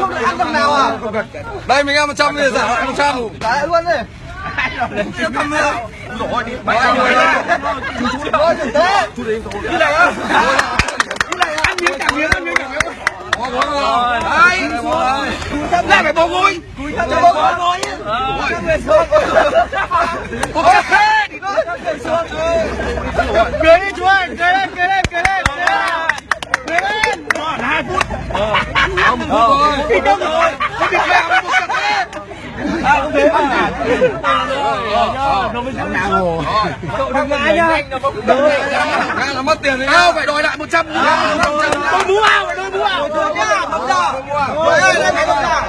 không được ăn thằng nào à? Đây mình ăn 100 thì giả lại 100 trả lại luôn đi. Cầm nữa Rồi đi Mày Ôi, rồi Ôi, đừng thế Chú đến Cái này á Cái này ăn miếng cả miếng ăn miếng cả miếng Bó gối rồi Đấy Lại phải bó gối Cúi thấp lên bó gối Cúi thấp lên xuống Cúi thấp lên xuống Cười đi chú ơi Cười lên cười lên cười lên Cười lên. Còn 2 phút Không rồi. Thì đâu rồi. Không biết mẹ một cặp đấy À không thế mà Nó mới giữ nào Cậu đừng ngã nhá là mất tiền sao phải đòi lại 100 Đôi mũ ao đôi mũ ao. Thôi nhá Bấm ra Rồi ơi đây này bấm ra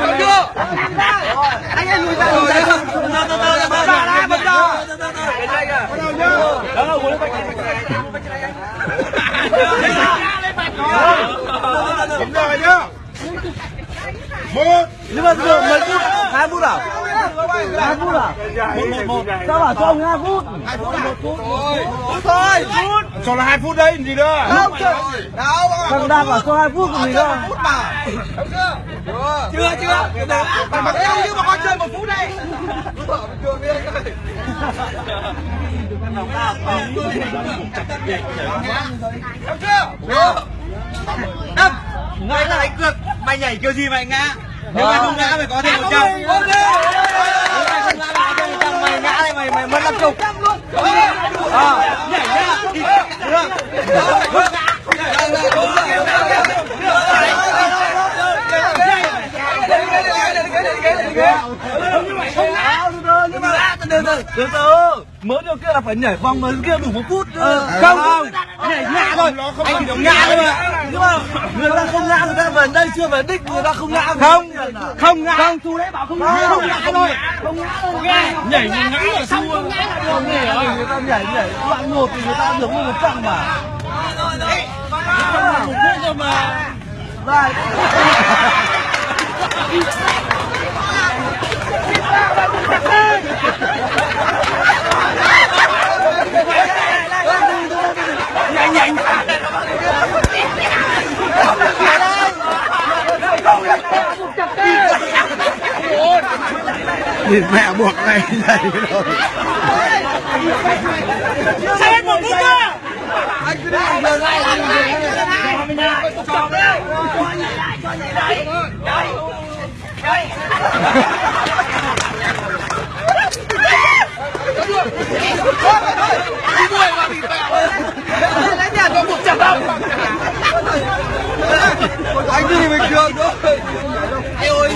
Được chưa Anh em lùi ra lùi ra Bấm ra đã bấm ra Đúng rồi nhá một Nhưng mà giờ mấy phút? hai phút à? Hai phút à? Một, một, một. Sao bảo cho ông hai phút? 2 phút, 1 phút. Thôi. Phút. Cho là hai phút đấy gì nữa Không, chưa. Thằng đang bảo cho hai phút còn gì đâu. chưa. Chưa, chưa. Mà mặc eo chứ mà coi chơi một phút đây. Chưa Đâm. Mày là đánh cược. Mày nhảy kiểu gì mày ngã? Nếu mày không ngã mày có thêm 100. Ok. Nếu mày không ngã mày có thêm 100. Mày ngã thì mày mày mất 50 chục nhảy nhá. Được từ từ mới điều kia là phải nhảy vòng mới kia đủ một phút cơ không nhảy ngã thôi. anh chỉ ngã thôi. mà nhưng mà người ta không ngã người ta về đây chưa về đích người ta không ngã. Không không ngã. Không chú đấy bảo không ngã không ngã thôi. Không ngã thôi. nhảy ngã là xong không ngã là được. Người ta nhảy nhảy. Đoạn một thì người ta được một trăm mà. Một phút thôi. Mà. Đây nhanh nhanh Nhìn mẹ buộc này dậy rồi sao một phút cơ Anh cứ đi giờ này cho mình nha cho đấy cho nhảy lại cho nhảy lại đấy đấy Đi đuổi mà bị mẹ lấy nhà có một trăm đồng anh đi. bình thường thôi Ê ơi